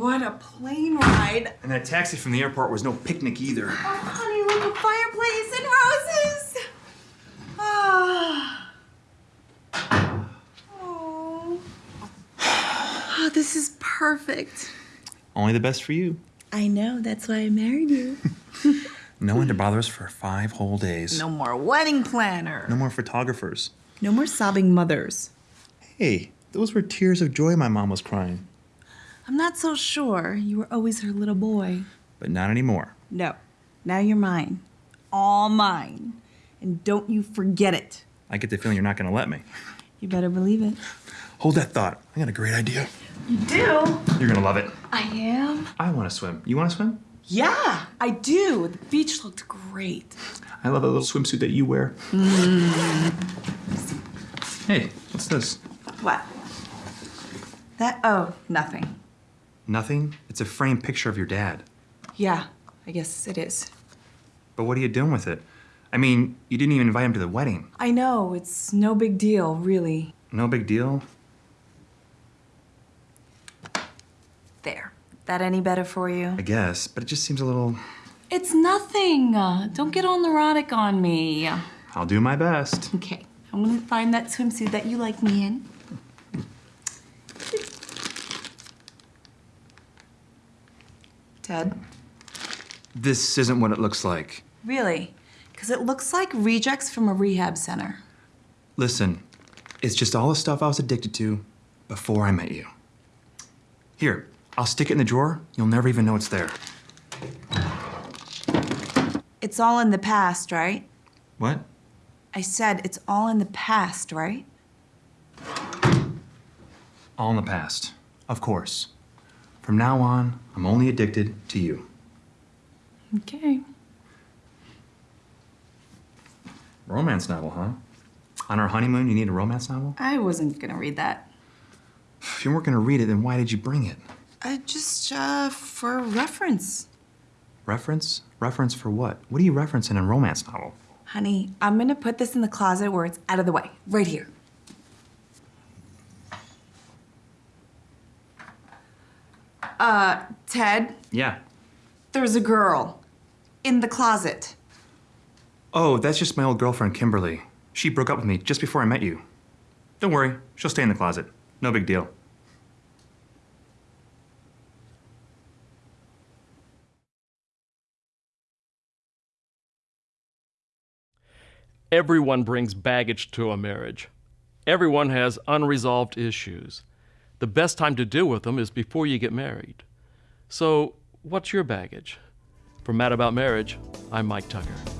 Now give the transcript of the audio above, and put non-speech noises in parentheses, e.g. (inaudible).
what a plane ride. And that taxi from the airport was no picnic either. Oh, honey, look, a fireplace and roses. Ah. Oh. oh, this is perfect. Only the best for you. I know, that's why I married you. (laughs) No one to bother us for five whole days. No more wedding planner. No more photographers. No more sobbing mothers. Hey, those were tears of joy my mom was crying. I'm not so sure. You were always her little boy. But not anymore. No. Now you're mine. All mine. And don't you forget it. I get the feeling you're not gonna let me. You better believe it. Hold that thought. I got a great idea. You do? You're gonna love it. I am. I wanna swim. You wanna swim? Yeah, I do. The beach looked great. I love that little swimsuit that you wear. Mm. Hey, what's this? What? That, oh, nothing. Nothing? It's a framed picture of your dad. Yeah, I guess it is. But what are you doing with it? I mean, you didn't even invite him to the wedding. I know, it's no big deal, really. No big deal. There. That any better for you? I guess, but it just seems a little. It's nothing. Uh, don't get all neurotic on me. I'll do my best. Okay, I'm gonna find that swimsuit that you like me in. Ted? This isn't what it looks like. Really? Because it looks like rejects from a rehab center. Listen, it's just all the stuff I was addicted to before I met you. Here, I'll stick it in the drawer. You'll never even know it's there. It's all in the past, right? What? I said it's all in the past, right? All in the past. Of course. From now on, I'm only addicted to you. Okay. Romance novel, huh? On our honeymoon, you need a romance novel? I wasn't gonna read that. If you weren't gonna read it, then why did you bring it? I just, uh, for reference. Reference? Reference for what? What are you referencing in a romance novel? Honey, I'm gonna put this in the closet where it's out of the way. Right here. Uh, Ted, Yeah. there's a girl in the closet. Oh, that's just my old girlfriend, Kimberly. She broke up with me just before I met you. Don't worry, she'll stay in the closet. No big deal. Everyone brings baggage to a marriage. Everyone has unresolved issues. The best time to deal with them is before you get married. So, what's your baggage? For Mad About Marriage, I'm Mike Tucker.